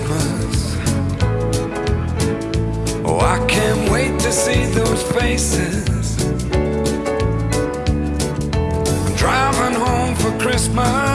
Christmas. Oh, I can't wait to see those faces. I'm driving home for Christmas.